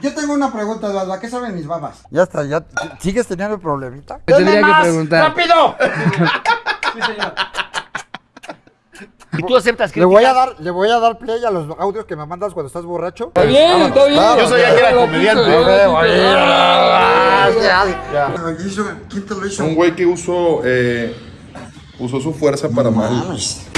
Yo tengo una pregunta, Eduardo. ¿A qué saben mis babas? Ya está, ya. ¿Sigues teniendo el problemita? Te tendría que preguntar. ¡Rápido! ¿Y tú aceptas que Le voy a dar, le voy a dar play a los audios que me mandas cuando estás borracho. Está bien, está bien. Yo sabía que era comediante. ¿Quién te lo hizo? Un güey que usó, eh, usó su fuerza para mal. Ya,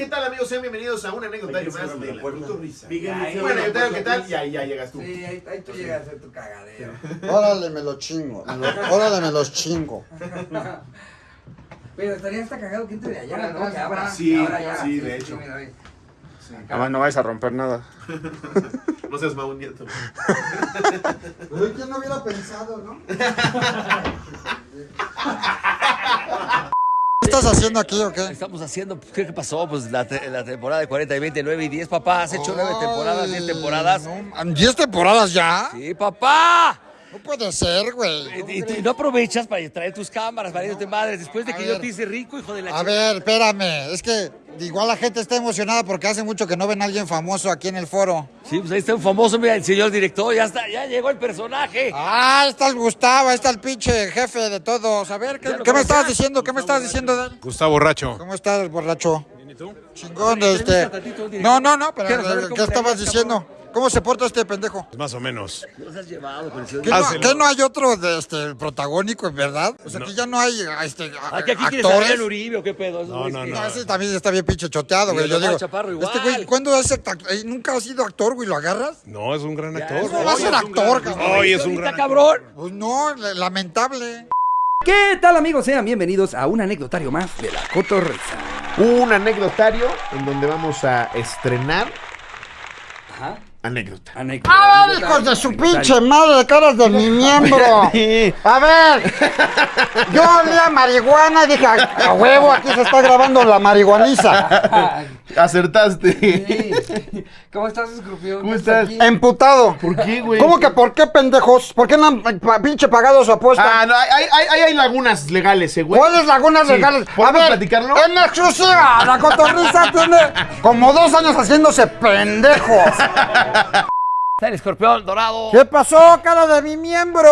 ¿Qué tal, amigos? Sean bienvenidos a un anecdotario más de la Cotorrisa. Un anecdotario, ¿qué tal? Y ahí ya llegas tú. Sí, ahí, ahí tú llegas a tu cagadero. Órale, me lo chingo. me lo- órale, me los chingo. Pero estaría hasta cagado que entre de allá, ¿no? Que abra, Sí, que abra ya. sí, de hecho. mira, ve. Además, no vais a romper nada. No seas mau nieto. Uy, ¿quién no hubiera pensado, no? ¿Qué estás haciendo aquí o qué? Estamos haciendo, ¿qué qué pasó? Pues la, te- la temporada de 40 y 20, 9 y 10, papá. Has hecho 9 temporadas, 10 temporadas. No, ¿Diez temporadas ya? Sí, papá. No puede ser, güey. Y, no aprovechas para traer tus cámaras, para irte madres, después de A que yo ver. te hice rico, hijo de la A chica. ver, espérame. Es que igual la gente está emocionada porque hace mucho que no ven a alguien famoso aquí en el foro. Sí, pues ahí está un famoso, mira, el señor director, ya está, ya llegó el personaje. Ah, está el Gustavo, ahí está el pinche jefe de todos. A ver, ¿qué, Ya lo ¿qué me estabas diciendo? ¿Qué me estabas diciendo él? Gustavo Borracho. ¿Cómo estás, borracho? ¿Y tú? Chingón, este. No, no, no, pero ¿qué estabas diciendo? ¿Cómo se porta este pendejo? Más o menos. Nos has llevado el ¿Qué no, qué no hay otro de este protagónico, en verdad? O sea, que ya no hay este, ¿A que aquí quieres a actores. Adrián Uribe o qué pedo? No, no, que- No, ese también está bien pinche choteado, güey. el Yo digo, Chaparro este güey, igual. ¿cuándo es act- eh, Nunca has sido actor, güey, ¿lo agarras? No, es un gran actor. No va a ser actor, cabrón. Hoy es un gran cabrón. Pues no, la- lamentable. ¿Qué tal, amigos? Sean bienvenidos a un anecdotario más de la Cotorrisa. Un anecdotario en donde vamos a estrenar Ajá. Anécdota. Anécdota. ¡Ah, hijos de su pinche madre, caras de mi miembro! A ver, yo olía marihuana y dije, a huevo, aquí se está grabando la marihuaniza. Acertaste. Sí. ¿Cómo estás, escorpión? ¿Cómo estás? aquí? Emputado. ¿Por qué, güey? ¿Cómo que por qué, pendejos? ¿Por qué no han pa- pinche pagado su apuesta? Ah, no, hay, hay, hay, hay lagunas legales, eh, güey. ¿Cuáles lagunas Sí. legales? A ¿Podemos ver, platicarlo? en exclusiva, la cotorriza tiene como dos años haciéndose pendejos. Está el escorpión dorado. ¿Qué pasó, cara de mi miembro?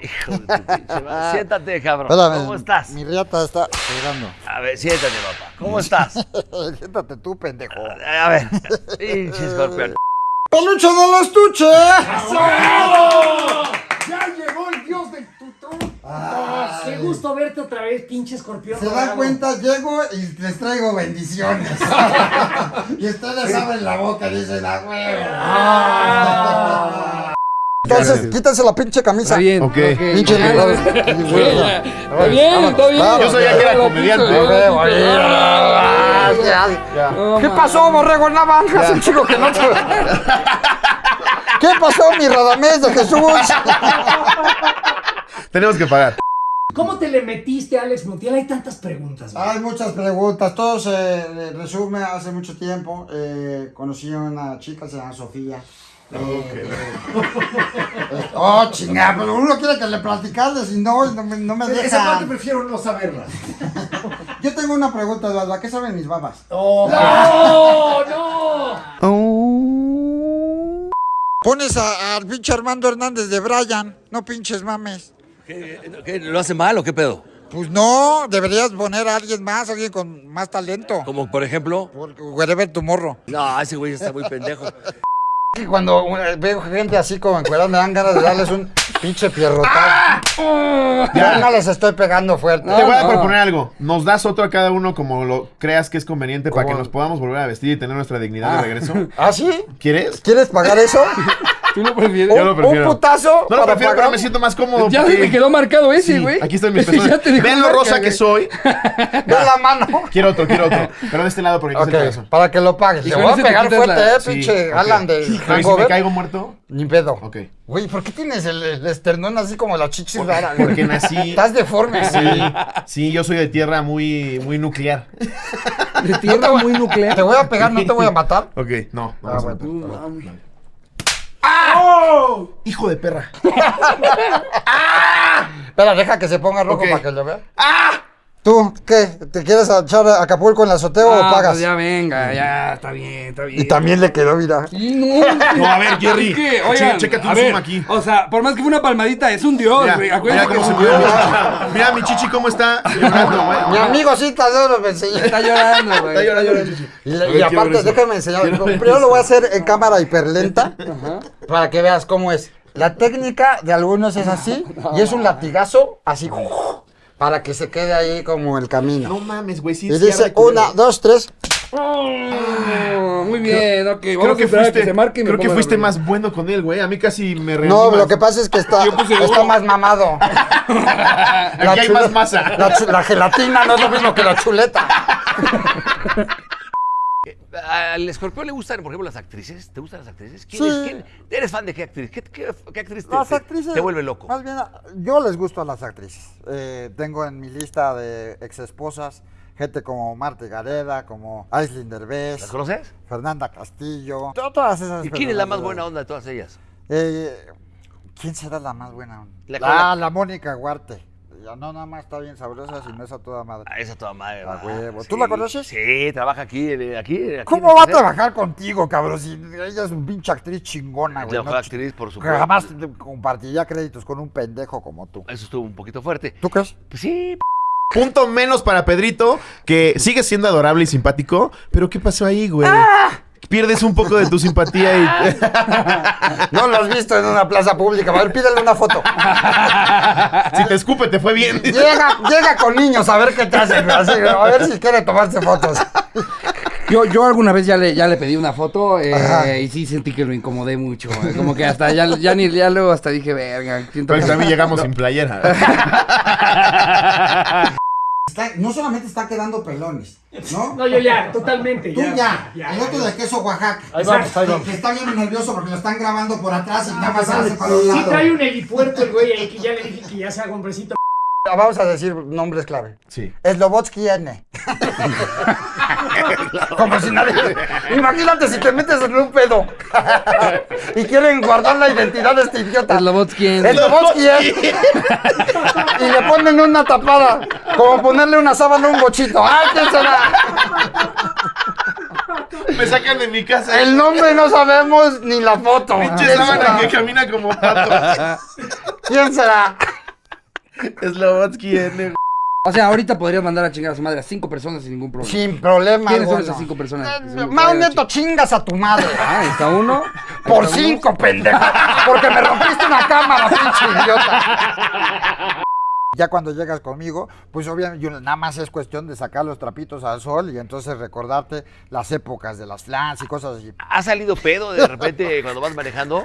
Hijo de tu pinche madre. Siéntate, cabrón. Espérame, ¿Cómo estás? Mi riata está pegando. A ver, siéntate, papá. ¿Cómo estás? Siéntate tú, pendejo. A ver, pinche escorpión. ¡Peluche de la estuche! ¡Ya llegó el dios del ¡Qué gusto verte otra vez, pinche escorpión! Se dan dorado. cuenta, llego y les traigo bendiciones. y ustedes abren la boca y dicen, ¡ah, huevo! Entonces, quítense la pinche camisa. Está bien. Ok. Pinche. Está bien, está bien. Yo sabía que era comediante. ¿Qué pasó, borrego naranja? Es un chico que no te... ¿Qué pasó, mi Radamés de Jesús? Tenemos que pagar. ¿Cómo te le metiste, Alex Montiel? Hay tantas preguntas. güey. Hay muchas preguntas. Todo se resume hace mucho tiempo. Eh, conocí a una chica, se llama Sofía. Eh, eh, oh, chingada, pero uno quiere que le platicarles y no, no me, no me Esa parte prefiero no saberla. Yo tengo una pregunta, Eduardo. ¿A qué saben mis babas? ¡No, no! Pones a- al pinche Armando Hernández de Brian. No pinches mames. ¿Qué, qué, ¿Lo hace mal o qué pedo? Pues no, deberías poner a alguien más, alguien con más talento. Como por ejemplo. Por wherever tu morro. No, ese güey está muy pendejo. Y cuando eh, veo gente así como encuerada me dan ganas de darles un pinche pierrotazo. Ya no les estoy pegando fuerte. Te voy a no. proponer algo. Nos das otro a cada uno como lo creas que es conveniente para que nos podamos volver a vestir y tener nuestra dignidad de regreso. ¿Ah, sí? ¿Quieres? ¿Quieres pagar eso? ¿Tú lo prefieres? Yo lo Un- prefiero. Un putazo. No lo para prefiero, pero me siento más cómodo. Ya porque- me quedó marcado ese, Sí, güey. aquí mis personas. te dejó Ven lo rosa que soy. Ve la mano. Quiero otro, quiero otro. Pero de este lado porque aquí Ok, está el pedazo. para que lo pagues. Te voy a te pegar fuerte, la- eh, Sí, pinche. Alan de Pero ¿y si me caigo muerto? Ni pedo. Ok. Güey, ¿por qué tienes el, el esternón así como la chichis rara, güey? Porque nací. Estás deforme. Sí, sí, yo soy de tierra muy, muy nuclear. De tierra muy Te nuclear. voy a pegar, no te voy a matar. Ok, no. no, Ah, no, bueno. no. ¡Ah! ¡Oh! Hijo de perra. ¡Ah! Espera, deja que se ponga rojo para que lo vea. ¡Ah! ¿Tú qué? ¿Te quieres echar a Acapulco en la azotea o Ah, pagas? pues ya venga, ya, está bien, está bien. Y también le quedó, mira. No, No, a ver, Jerry. es que, che- oigan, chécate a un ver, zoom aquí. O sea, por más que fue una palmadita, es un dios, Mira, güey. mira cómo que se mueve mi chichi. Mira mi chichi cómo está llorando, güey. Mi amigo de oro me enseñó. Está llorando, güey. Está llorando, llorando, chichi. Y, y aparte, déjame enseñar. Primero lo voy a hacer en cámara hiperlenta para que veas cómo es. La técnica de algunos es así y es un latigazo así para que se quede ahí como el camino. No mames, güey, sí. Y dice una, dos, tres. Oh, muy bien, ok. Vamos Creo a que a fuiste, que se marque y me creo que fuiste más bueno con él, güey. A mí casi me rendí No, más. lo que pasa es que está, está más mamado. Aquí hay más masa. La gelatina no es lo mismo que la chuleta. ¿Al escorpión le gustan, por ejemplo, las actrices? ¿Te gustan las actrices? ¿Quién Sí. es- quién- ¿Eres fan de qué actriz? ¿Qué, qué- qué actriz te, Las actrices. te vuelve loco? Más bien, yo les gusto a las actrices. Eh, tengo en mi lista de ex esposas gente como Marta Gareda, como Aislinn Derbez, ¿Las conoces? Fernanda Castillo. to- Todas esas. ¿Y quién es la más buena onda de todas ellas? Eh, ¿Quién será la más buena onda? La- La, la, Mónica Huarte. Ya no nada más está bien sabrosa, sino es a toda madre. Ah, esa toda madre. A va. huevo. ¿Tú la conoces? Sí, trabaja aquí, eh, aquí. aquí ¿Cómo va a trabajar contigo, cabrón? Si ella es un pinche actriz chingona, Es güey. mejor no actriz, por supuesto. Jamás compartiría créditos con un pendejo como tú. Eso estuvo un poquito fuerte. ¿Tú crees? Pues sí, Punto menos para Pedrito, que sigue siendo adorable y simpático. Pero ¿qué pasó ahí, güey? ¡Ah! Pierdes un poco de tu simpatía y. No lo has visto en una plaza pública. A ver, pídele una foto. si te escupe, te fue bien. Llega, llega con niños a ver qué te hacen. así, a ver si quiere tomarse fotos. Yo, yo alguna vez ya le, ya le pedí una foto eh, y sí sentí que lo incomodé mucho. eh, Como que hasta ya, ya ni ya luego hasta dije, verga, siento Pues que- también llegamos sin playera. no solamente está quedando pelones, ¿no? No, yo ya, totalmente. Tú ya, el otro de queso Oaxaca. Ahí vamos, ahí vamos. Que está bien nervioso porque lo están grabando por atrás y nada más se hace para un Sí lado. trae un helipuerto el güey ahí que ya le dije que ya se haga hombrecito. Vamos a decir nombres clave. Sí. Slobotsky N. Como si nadie. Imagínate si te metes en un pedo. y quieren guardar la identidad de este idiota. Slobotsky N. Slobotsky N. y le ponen una tapada. Como ponerle una sábana a un bochito. ¡Ay, quién será! Me sacan de mi casa. El nombre no sabemos ni la foto. Pinche ¿Quién sábana que camina como pato. ¿Quién será? Slobotsky N. O sea, ahorita podrías mandar a chingar a su madre a cinco personas sin ningún problema. Sin problema. ¿Quiénes son esas cinco personas? que se chingas a tu madre. Ah, está uno. Por cinco, pendejo. Porque me rompiste una cámara, pinche idiota. Ya cuando llegas conmigo, pues obviamente nada más es cuestión de sacar los trapitos al sol y entonces recordarte las épocas de las flans y cosas así. ¿ha salido pedo de repente cuando vas manejando?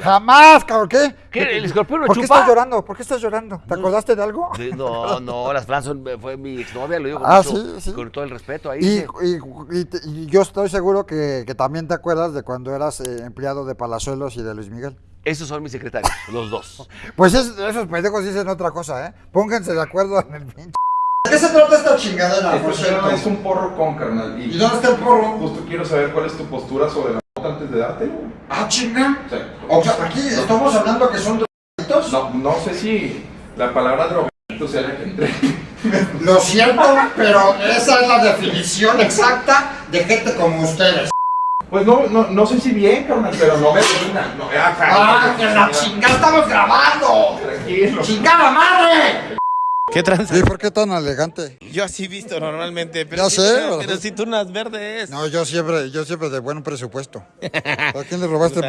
Jamás, cabrón, ¿qué? ¿Qué? ¿El escorpión lo ¿Por qué chupa? estás llorando? ¿Por qué estás llorando? ¿Te acordaste de algo? Sí, No, no, las Flans son- fue mi exnovia, lo digo con, Ah, mucho- sí, sí. con todo el respeto ahí. Y, sí. y- y te- y yo estoy seguro que, que también te acuerdas de cuando eras eh, empleado de Palazuelos y de Luis Miguel. Esos son mis secretarios, los dos. Pues es- esos pendejos dicen otra cosa, ¿eh? Pónganse de acuerdo en el pinche. ¿De qué se trata esta chingadera, por cierto? Es un porro con carnal. ¿Y dónde está el porro? Justo quiero saber cuál es tu postura sobre la nota antes de dártelo. Ah, chinga. Sí. O sea, aquí estamos hablando que son drogadictos. No, no sé si la palabra drogadito sea la que entre. Lo siento, pero esa es la definición exacta de gente como ustedes. Pues no, no, no sé si bien, carnal, pero no me suena. No, ¡Ah, que la chingada estamos grabando! Tranquilo. ¡Chingada madre! ¿Qué tranza? ¿Y por qué tan elegante? Yo así visto normalmente, pero, Ya si, sé, pero, ¿verdad? si tú unas verdes. No, yo siempre, yo siempre de buen presupuesto. ¿A quién le robaste?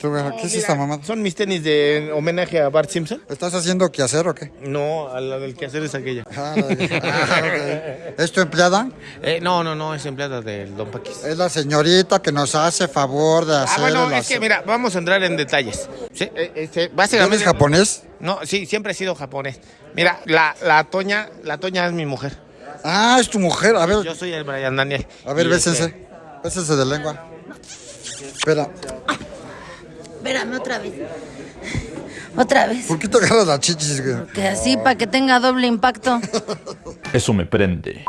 tú, ¿Qué es esta mamá? Son mis tenis de homenaje a Bart Simpson. ¿Estás haciendo quehacer o qué? No, a la del que hacer es aquella. Ah, ah, ok. ¿Es tu empleada? Eh, no, no, no, es empleada del Don Paquis. Es la señorita que nos hace favor de hacer Ah, bueno, es que mira, vamos a entrar en detalles. Sí, eh, este, ¿Tú básicamente. eres japonés? No, sí, siempre he sido japonés. Mira, la, la Toña, la Toña es mi mujer. Ah, es tu mujer. A ver, Yo soy el Brian Daniel. a ver, bésense. este, Bésense de lengua. Espera, Espérame otra vez. Otra vez. ¿por qué te agarras las chichis? güey? Que así, para que tenga doble impacto. Eso me prende.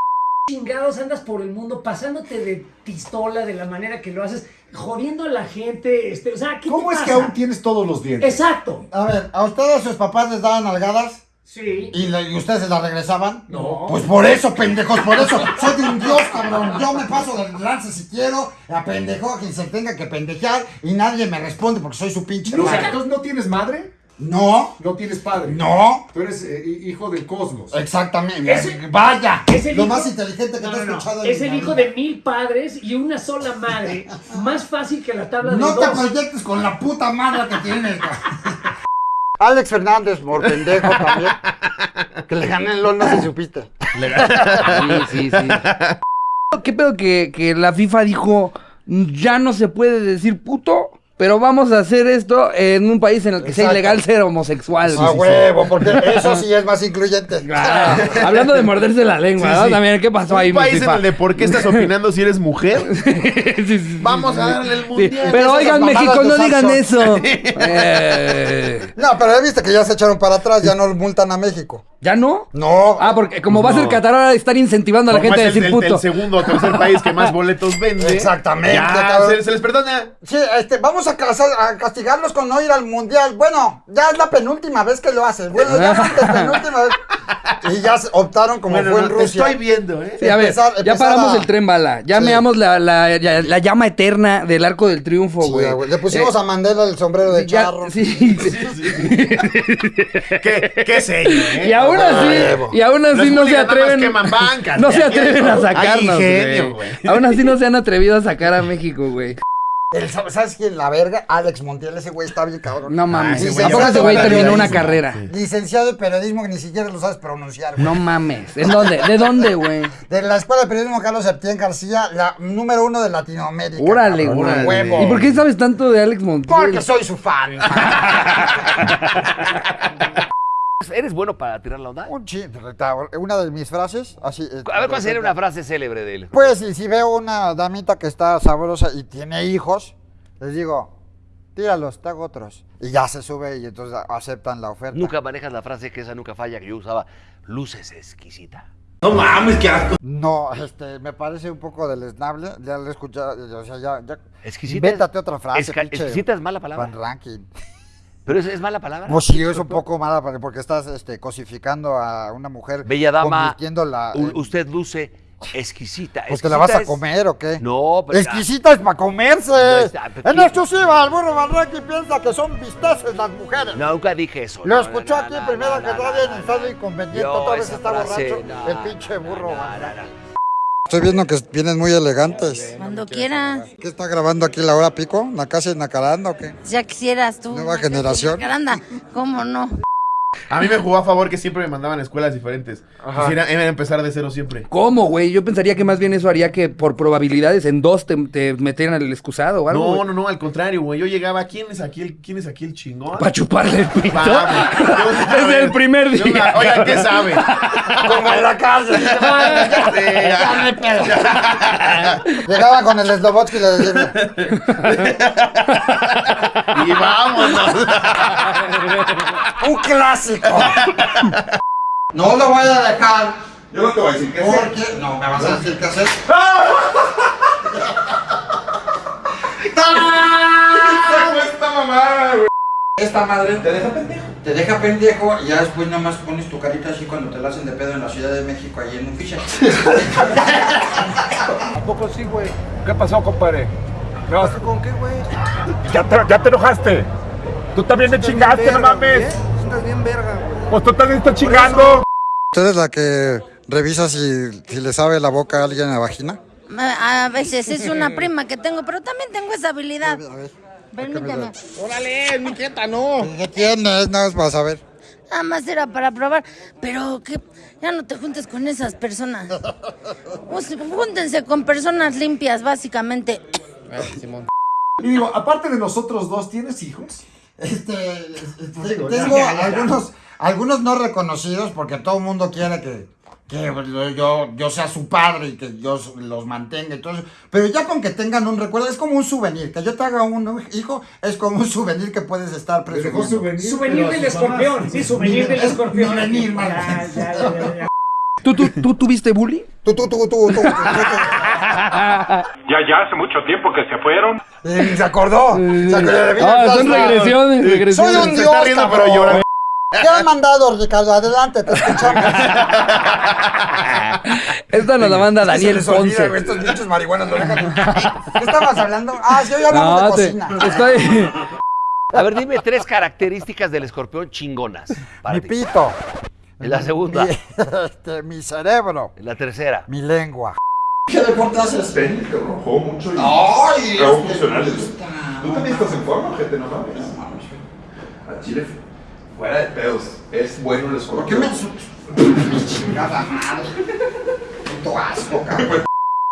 Chingados andas por el mundo pasándote de pistola de la manera que lo haces. Jodiendo a la gente. Este, o sea, ¿qué ¿Cómo te es que aún tienes todos los dientes? Exacto. A ver, ¿a ustedes sus papás les daban algadas? Sí. ¿Y, ustedes se las regresaban? No. Pues por eso, pendejos, por eso. Soy de un dios, cabrón. Yo me paso del lance si quiero, a pendejo a quien se tenga que pendejear y nadie me responde porque soy su pinche O sea, madre. entonces no tienes madre, No, no tienes padre. no. Tú eres eh, hijo del cosmos. Exactamente. Vaya. es el Lo hijo- más inteligente que No, te he no, no. escuchado en Es mi el hijo vida. de mil padres y una sola madre. Más fácil que la tabla de No te dos. proyectes con la puta madre que tienes. Alex Fernández, por pendejo también. Que le gané el LOL, no si supiste. Sí, sí, sí. ¿Qué pedo que, que la FIFA dijo, ya no se puede decir puto, pero vamos a hacer esto en un país en el que sea Exacto. ilegal ser homosexual? A huevo, porque eso sí es más incluyente. Ah, hablando de morderse la lengua, Sí, ¿no? sí. También, ¿qué pasó ahí, Un país en el de por qué estás opinando si eres mujer. Sí, sí, sí, Vamos sí, a darle el Sí, mundial. Pero oigan, México, no digan eso. Eh, No, pero ya viste que ya se echaron para atrás, ya no multan a México. ¿Ya no? No. Ah, porque como va a ser Qatar, ahora están incentivando a la gente a es el, decir el- el puto. segundo o tercer país que más boletos vende. Exactamente, Ya, se, se les perdona. Sí, este, vamos a, castigarlos con no ir al mundial. Bueno, ya es la penúltima vez que lo haces. Bueno, ya es la penúltima vez. Y ya optaron como Bueno, fue no, en te Rusia. estoy viendo, ¿eh? Sí, a ver, empezar- ya paramos a- el tren bala. Ya Sí. meamos la, la, llama eterna del arco del triunfo, Sí, güey. Le pusimos Eh, a Mandela el sombrero de ya- charro. sí. ¿Qué, qué sello, ¿eh? Y aún así, y aún así no se atreven. bancas, no se atreven a sacarnos, hay ingenio, güey. güey. Aún así no se han atrevido a sacar a México, güey. El- ¿Sabes quién? La verga. Alex Montiel, ese güey está bien cabrón. No mames. ese güey ese güey terminó una carrera. Licenciado de periodismo que ni siquiera lo sabes pronunciar. güey. No mames. ¿En dónde? ¿De dónde, güey? De la Escuela de Periodismo Carlos Septién García, la número uno de Latinoamérica. Órale, güey. huevo. ¿Y por qué sabes tanto de Alex Montiel? Porque soy su fan. ¿Eres bueno para tirar la onda? Un chi- Una de mis frases, así. eh, A ver, ¿cuál sería una frase célebre de él? Pues, y si veo una damita que está sabrosa y tiene hijos, les digo, tíralos, te hago otros. Y ya se sube y entonces aceptan la oferta. Nunca manejas la frase que esa nunca falla que yo usaba. Luces exquisita. No, este, me parece un poco deleznable. Ya lo he escuchado, o sea, ya. ya Exquisita. Invéntate otra frase. Esca- pinche exquisita es mala palabra. Van Ranking. Pero es, es mala palabra. Pues sí, es un poco mala para- porque estás este, cosificando a una mujer. Bella dama, usted luce exquisita. Pues te la vas a Exquisita es- comer o qué? No, pero- Exquisita es para comerse. No está- en exclusiva, el burro Barranqui piensa que son visteces las mujeres. No, nunca dije eso. Lo no, escuchó aquí primero que no, en estado inconveniente, otra vez está borracho. el pinche burro. no, Estoy viendo que vienen muy elegantes. Cuando quieras. ¿Qué está grabando aquí la hora pico? ¿La casa en Nacaranda o qué? Ya quisieras tú. Nueva generación. Caranda, ¿cómo no? A mí me jugó a favor que siempre me mandaban a escuelas diferentes. Quisiera era empezar de cero siempre. ¿Cómo, güey? Yo pensaría que más bien eso haría que por probabilidades en dos te, te metieran el excusado o algo. No, no, no, al contrario, güey. Yo llegaba, ¿quién es aquí el, quién es aquí el chingón? Para chuparle el pito. Desde el primer día. Oigan, ¿qué saben? Como en la cárcel. Sí. Llegaba con el Slobotsky y le decía, y vámonos. ¡un clásico! No lo voy a dejar. Yo no te voy a decir qué hacer. Porque no me vas a decir qué hacer. esta mamada, güey. Esta madre te deja pendejo. Te deja pendejo y ya después nomás pones tu carita así cuando te la hacen de pedo en la Ciudad de México, ahí en un ficha. ¿A poco sí, güey? ¿Qué pasó, compadre? ¿Con qué, güey? ¿Ya te, ¿Ya te enojaste? Tú también me chingaste, no mames. Estás bien verga, güey. Pues tú también estás chingando. ¿Usted es la que revisa si, si le sabe la boca a alguien en la vagina? A a veces es una prima que tengo, pero también tengo esa habilidad. A ver. Permíteme. Órale, mi quieta, no. ¿Qué tienes? Nada más para saber. Nada más era para probar. Pero que ya no te juntes con esas personas. Pues, júntense con personas limpias, básicamente. Y digo, aparte de nosotros dos, ¿tienes hijos? Este, Digo, tengo ya, ya, ya. algunos, algunos no reconocidos porque todo el mundo quiere que, que yo, yo sea su padre y que yo los mantenga eso. Pero ya con que tengan un recuerdo, es como un souvenir. Que yo te haga un hijo es como un souvenir que puedes estar presumiendo. souvenir. Souvenir del escorpión. Sí, souvenir del Es escorpión. souvenir, man. Ya, ya, ya, ya, ya. ¿Tú, tú, tú tuviste bullying? Tú, tú, tú, tú, tú, tú, tú, tú. Ya, ya hace mucho tiempo que se fueron. Y se acordó. Se acordó de mí. Ah, son regresiones, Soy regresiones. un Se dios, riendo, pero cabrón. llora. ¿Qué han mandado, Ricardo? Adelante, te escuchamos. Esta nos la manda Daniel olvida, Ponce. güey, Estos bichos marihuanos lo dejan. ¿Qué estabas hablando? Ah, sí, hoy hablamos No, de te- cocina. estoy... A ver, dime tres características del escorpión chingonas. para Mi ti. pito. La segunda. Mi, este, mi cerebro. La tercera. Mi lengua. ¿Qué deporte haces? Tenis, cabrón. Juego mucho y Ay, hago este funcionales. gusta. Tú también estás en forma, gente, no mames. A Chile, fuera de pedos. Es bueno el ¿Por qué escorpión. me insultas? Chingada madre. Puto asco, cabrón.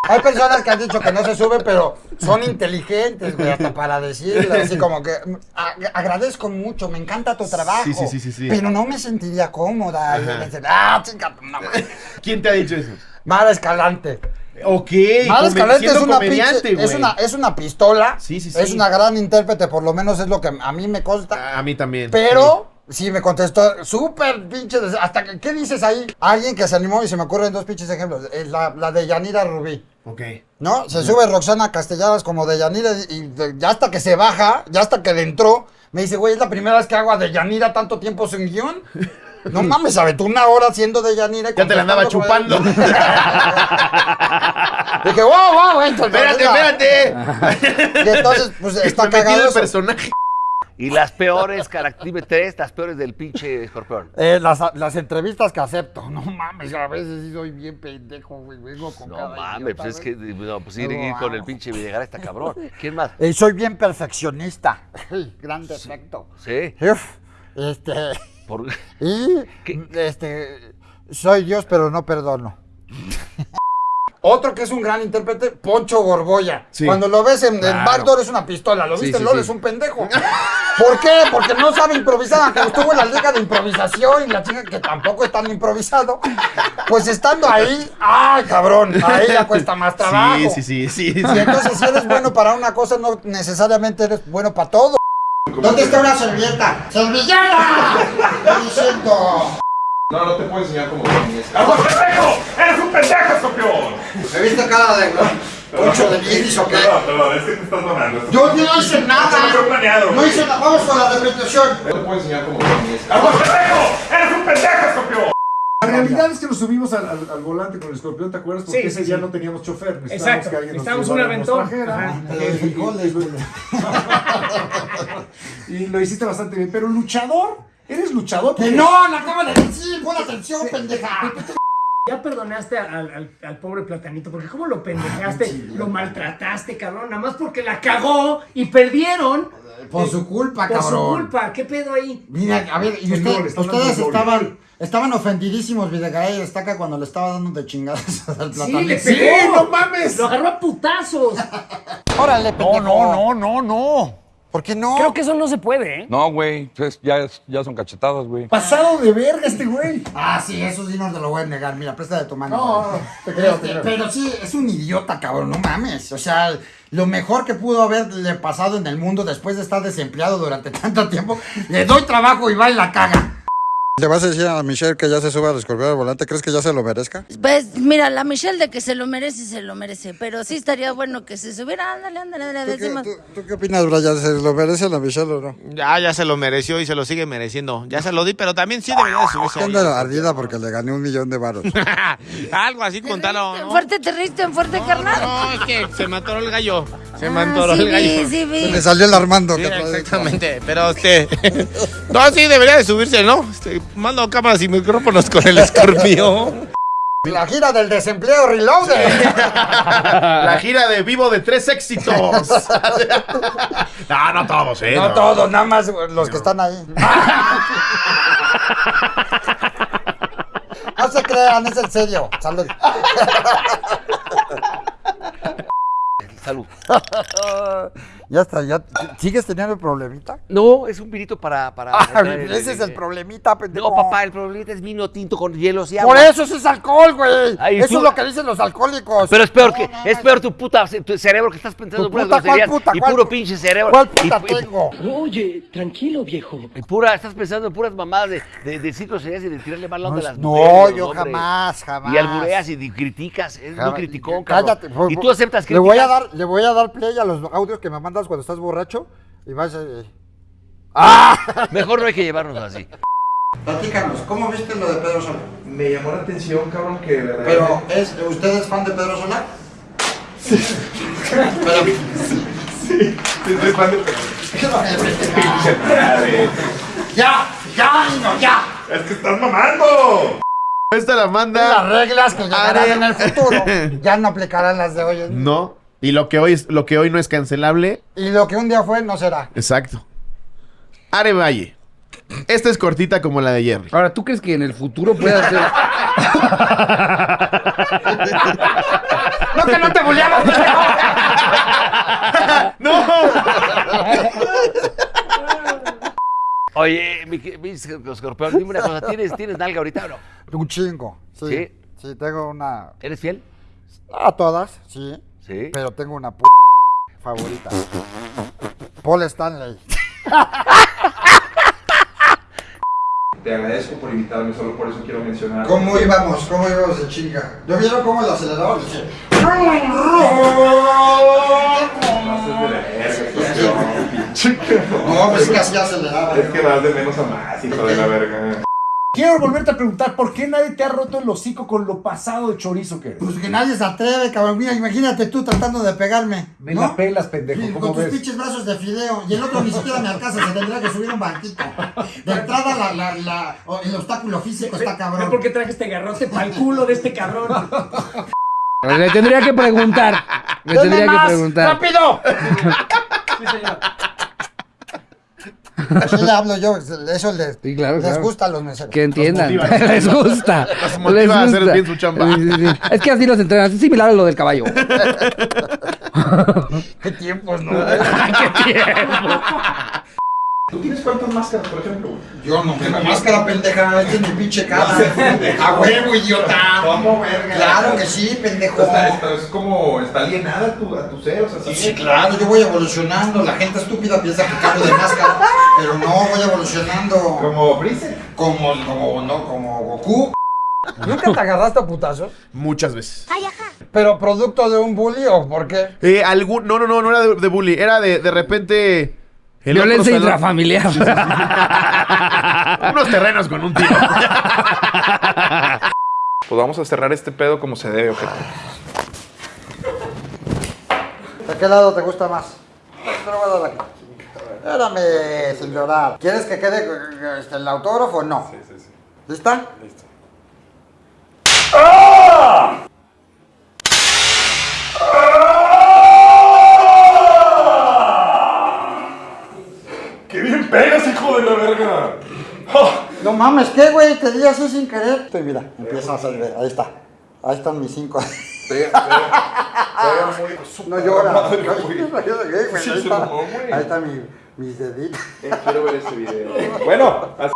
Hay personas que han dicho que no se suben, pero son inteligentes, güey, hasta para decirlo. Así como que a- agradezco mucho, me encanta tu trabajo. Sí, sí, sí, sí, sí. Pero no me sentiría cómoda. Y me dicen, ah, chinga, tu madre". ¿Quién te ha dicho eso? Mara Escalante. Ok, come- Escalante es una, pinche- es, una, es una pistola. Sí, sí, Es sí. una gran intérprete, por lo menos es lo que a mí me consta. A mí también. Pero sí me contestó súper pinche. Hasta que, ¿qué dices ahí? Alguien que se animó y se me ocurren dos pinches ejemplos. Eh, La, la de Yanira Rubí. Sí. Ok. ¿No? Se sube Roxana Castellanos como de Yanira y de- ya hasta que se baja, ya hasta que le entró, me dice, güey, es la primera vez que hago a de Yanira tanto tiempo sin guion. No mames, aventó una hora haciendo de Yanira. Ya te la andaba chupando. de- Dije, wow, wow, entonces, espérate, mira". espérate. Y entonces, pues está Me cagado el eso. personaje. Y las peores características. Dime tres, las peores del pinche escorpión. Eh, las, las entrevistas que acepto. No mames, a veces sí soy bien pendejo, güey. Vengo con No cada mames, idiota, pues es que no, pues ir, ir con el vamos. pinche Videgaray está cabrón. ¿Quién más? Eh, soy bien perfeccionista. Gran defecto. Sí. Uf, este. Por... Y. ¿Qué? Este. Soy Dios, pero no perdono. Otro que es un gran intérprete, Poncho Gorgoya. Sí. Cuando lo ves en, en Claro. Backdoor es una pistola, lo Sí, viste sí, en LOL sí. es un pendejo. ¿Por qué? Porque no sabe improvisar, aunque estuvo en la liga de improvisación y la chica que tampoco es tan improvisado. Pues estando ahí, ¡ay, cabrón! Ahí ya cuesta más trabajo. Sí, sí, sí, sí. Y entonces si eres bueno para una cosa, no necesariamente eres bueno para todo. ¿Dónde está una servilleta? ¡Servilleta! Estoy diciendo. No, no te puedo enseñar cómo dormir. ¡Vamos, pendejo! ¡Eres un pendejo, escorpión! ¿Me viste cara de Poncho de Guiris o qué? Perdón, perdón, es que te estás mamando. Yo no hice nada. No planeado. No hice nada. Vamos con la repetición. No te puedo enseñar cómo dormir. ¡Vamos, pendejo! ¡Eres un pendejo! La realidad es que nos subimos al, al- al volante con el escorpión, ¿te acuerdas? Porque Sí, ese sí, día sí. no teníamos chofer. Necesitábamos Exacto, que alguien nos necesitábamos un aventón. Y lo hiciste bastante bien. Pero luchador, ¿eres luchador? Que no, la acaba de decir. Pon atención, pendeja. Ya perdonaste al, al- al pobre platanito, porque cómo lo pendejaste, lo maltrataste, cabrón, nada más porque la cagó y perdieron. Por su culpa, Por su cabrón. culpa, ¿qué pedo ahí? Mira, a ver, y usted- ustedes estaban, estaban ofendidísimos, Videgaray y Destaca cuando le estaba dando de chingadas al Sí, platanito. le ¡Sí, pegó. no mames! Lo agarró a putazos. Órale, pendejo. no, no, no. ¿Por qué no? Creo que eso no se puede, ¿eh? No, güey, pues ya, ya son cachetadas, güey. Pasado de verga este güey. Ah, sí, eso sí no te lo voy a negar. Mira, presta de tu mano. No, no, te creo, te Este, creo. Pero sí, es un idiota, cabrón, no mames. O sea, lo mejor que pudo haberle pasado en el mundo después de estar desempleado durante tanto tiempo, le doy trabajo y va y la caga. ¿Le vas a decir a Michelle que ya se suba al escorpión al volante? ¿Crees que ya se lo merezca? Pues mira, la Michelle de que se lo merece, se lo merece. Pero sí estaría bueno que se subiera. Ándale, ándale, ándale. ¿Tú qué, decimos. tú- tú qué opinas, Brian? ¿Se lo merece la Michelle o no? Ya, ya se lo mereció y se lo sigue mereciendo. Ya se lo di, pero también sí debería de subirse. ¿Qué ahí. anda ardida porque le gané un millón de varos? Algo así, contalo. En ¿no? fuerte te riste, en fuerte carnal. No, es que se me atoró el gallo. Se me Ah, atoró sí el gallo. Le salió el Armando. Sí, exactamente, pero este. No, sí, debería de subirse, ¿no? Este, mando cámaras y micrófonos con el escorpión. La gira del desempleo reloaded. La gira de vivo de tres éxitos. no, no todos, ¿eh? No todos, nada más los que están ahí. No se crean, es en serio. Salud. Salud. ya está, ya. ¿Sigues teniendo el problemita? No, es un vinito para. para Ah, ese es el problemita, pendejo. No, papá, el problemita es vino tinto con hielos y agua. Por eso eso es alcohol, güey. Ay, Eso tú- es lo que dicen los alcohólicos. Pero es peor que es peor tu puta tu cerebro que estás pensando ¿Tu puras puta? ¿Cuál puta? y ¿Cuál puro pu- pinche cerebro. ¿Cuál puta y- tengo? Oye, tranquilo, viejo. y pura estás pensando en puras mamadas de de, de cinco groserías y de tirarle mal onda a las No, mujeres. yo hombre. jamás, jamás. Y albureas y criticas, es muy criticón, cabrón. Cállate. por- Y tú aceptas le voy a dar, le voy a dar play a los audios que me manda estás cuando estás borracho y vas... eh, Mejor no hay que llevarnos así. Platícanos, ¿cómo viste lo de Pedro Sola? Me llamó la atención, cabrón, que Pero. ¿es, ¿usted es fan de Pedro Sola? Sí, soy fan de Pinche madre. ¡Ya! ¡Ya, niño, ya! Es que estás mamando. Esta la manda. Las reglas que llegarán Are- en el futuro ya no aplicarán las de hoy. en día. No. Y lo que hoy es, lo que hoy no es cancelable. Y lo que un día fue no será. Exacto. Are Valle. Esta es cortita como la de Jerry. Ahora, ¿tú crees que en el futuro pueda ser? ¡No, que no te bulleamos, ¡No! Oye, mi, mi escorpión, dime una cosa, ¿tienes, ¿tienes nalga ahorita o no? Un chingo. Sí. ¿Sí? Sí, tengo una. ¿Eres fiel? A todas, sí. Sí. Pero tengo una p favorita. Paul Stanley. Te agradezco por invitarme, solo por eso quiero mencionar. ¿Cómo íbamos? ¿Cómo íbamos de chinga? ¿Yo vieron cómo el acelerador? Pinche. No, pues es que así aceleraba. Es que vas de menos a más, hijo de la verga. Quiero volverte a preguntar, ¿por qué nadie te ha roto el hocico con lo pasado de chorizo que eres? Pues que nadie se atreve, cabrón. Mira, imagínate tú tratando de pegarme. Me ¿no? la pelas, pendejo, Sí, ¿cómo con tus pinches brazos de fideo. Y el otro ni siquiera me alcanza, se tendría que subir un banquito. De entrada, la, la, la, o- el obstáculo físico está cabrón. por qué traje este garrote para el culo de este cabrón. Le tendría que preguntar. Le ¡Denme tendría que más! preguntar. ¡Rápido! Así le hablo yo, eso les, Sí, claro, les claro. gusta a los meseros. Que entiendan. Les gusta. Los motiva Les a hacer gusta. bien su chamba. Sí, sí, sí. Es que así los entrenan. Es similar a lo del caballo. ¿Qué tiempos, no? ¿Qué tiempo? ¿Tú tienes cuántas máscaras, por ejemplo? Yo no tengo máscara, pendeja. Este es mi pinche cara. A huevo, idiota. ¿Cómo, verga? Claro que sí, pendejo. Está, está- es como, está alienada a tu, a tu ser, o sea, sí. Sí, claro, yo voy evolucionando. La gente estúpida piensa que cambio de máscara, pero no, voy evolucionando. Como Freezer. Como, como, no, como Goku. ¿Nunca te agarraste a putazos? Muchas veces. ¿Pero producto de un bully o por qué? Eh, algún, no, no, no, no era de, de bully. Era de, de repente. El Violencia intrafamiliar. Unos terrenos con un tiro. Pues vamos a cerrar este pedo como se debe, ojete. ¿De qué lado te gusta más? Te lo voy a dar aquí. Espérame, sin llorar. ¿Quieres que quede este, el autógrafo o no? Sí, sí, sí. ¿Lista? Listo. ¡Qué No mames, ¿qué, güey? Te di así sin querer. Estoy, mira, empieza a salir. Ahí está. Ahí están mis cinco. No llora. No Ahí está, ahí está mi, mis deditos. Eh, quiero ver ese video. Bueno, así-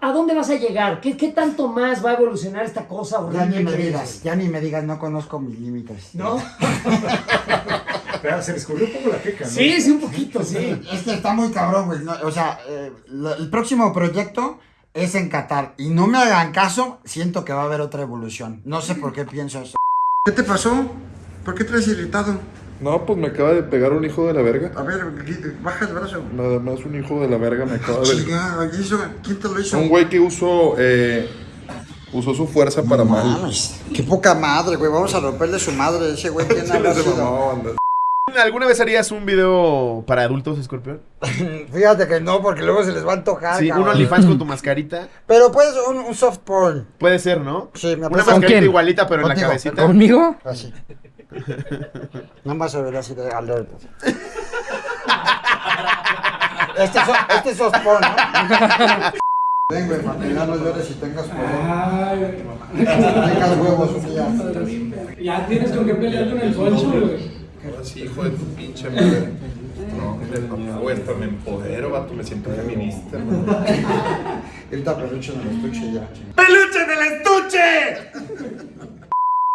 ¿A dónde vas a llegar? ¿Qué, qué tanto más va a evolucionar esta cosa Ya horrible ni me digas, ya ni me digas, no conozco mis límites. ¿No? Pero se les corrió un poco la queca, ¿no? Sí, sí, un poquito, sí. Es que está muy cabrón, güey. no, o sea, eh, lo- el próximo proyecto es en Qatar. Y no me hagan caso, siento que va a haber otra evolución. No sé por qué pienso eso. ¿Qué te pasó? ¿Por qué traes irritado? No, pues me acaba de pegar un hijo de la verga. A ver, baja el brazo. Nada más un hijo de la verga me acaba de... ¿quién te lo hizo? Un güey que usó, eh, usó su fuerza para mal. Mames, qué poca madre, güey. Vamos a romperle su madre. Ese güey tiene Sí, ¿Alguna vez harías un video para adultos, Escorpión? Fíjate que no, porque luego se les va a antojar. Sí, un cabrón. OnlyFans con tu mascarita. Pero puedes un, un soft porn. Puede ser, ¿no? Sí, me Una mascarita quién? igualita, pero en la cabecita. ¿Conmigo? Así. Nada más se verá así de alerta. Este es, so- este es soft porn, ¿no? Ven, güey, para que ya no llores y tengas poder. Tengas huevos un día. Ya tienes con qué pelear con el poncho, güey. Sí, hijo de tu pinche madre. No, hombre, papá, güey, hasta me empodero, vato, me siento feminista. Ahorita peluche en el estuche ya. ¡Peluche en el estuche!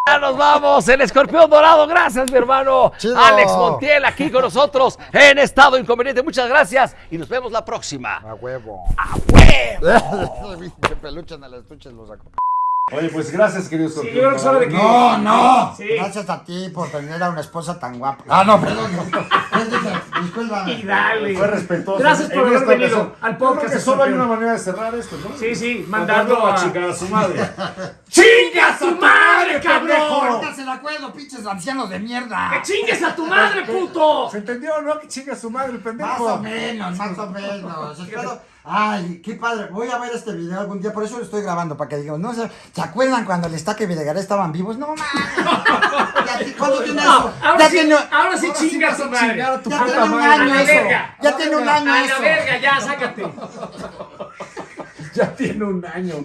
Ya nos vamos, el escorpión dorado. Gracias, mi hermano. Chido. Alex Montiel aquí con nosotros en Estado Inconveniente. Muchas gracias y nos vemos la próxima. A huevo. ¡A huevo! Peluche en el estuche lo saco. Oye, pues gracias, querido Sí, yo creo que es hora de que. No, no. Sí. Gracias a ti por tener a una esposa tan guapa. Ah, no, perdón. Discúlpame. Y dale. Fue respetuoso. Gracias por haber venido ocasión. al Yo creo podcast. que solo hay una manera de cerrar esto, ¿no? Sí, sí, Mandando mandarlo a a. chingar a su madre. ¡Chinga a su madre, cabrón! Ahorita se la acuerdo, pinches ancianos de mierda. ¡Que chingues a tu madre, puto! ¿Se entendió, no? Que chinga a su madre, el pendejo. Más o menos, más o menos. Espero- Ay, qué padre. Voy a ver este video algún día, por eso lo estoy grabando, para que digan, no sé, ¿se acuerdan cuando el Estaque y Videgaray estaban vivos? No, mames. ¿Cuándo tiene eso? ahora Ya sí, tiene- ahora sí chinga a su madre. chingar a tu Ya puta tiene un madre. año eso. verga. Ya tiene un año A la eso. verga, ya, sácate. Ya tiene un año.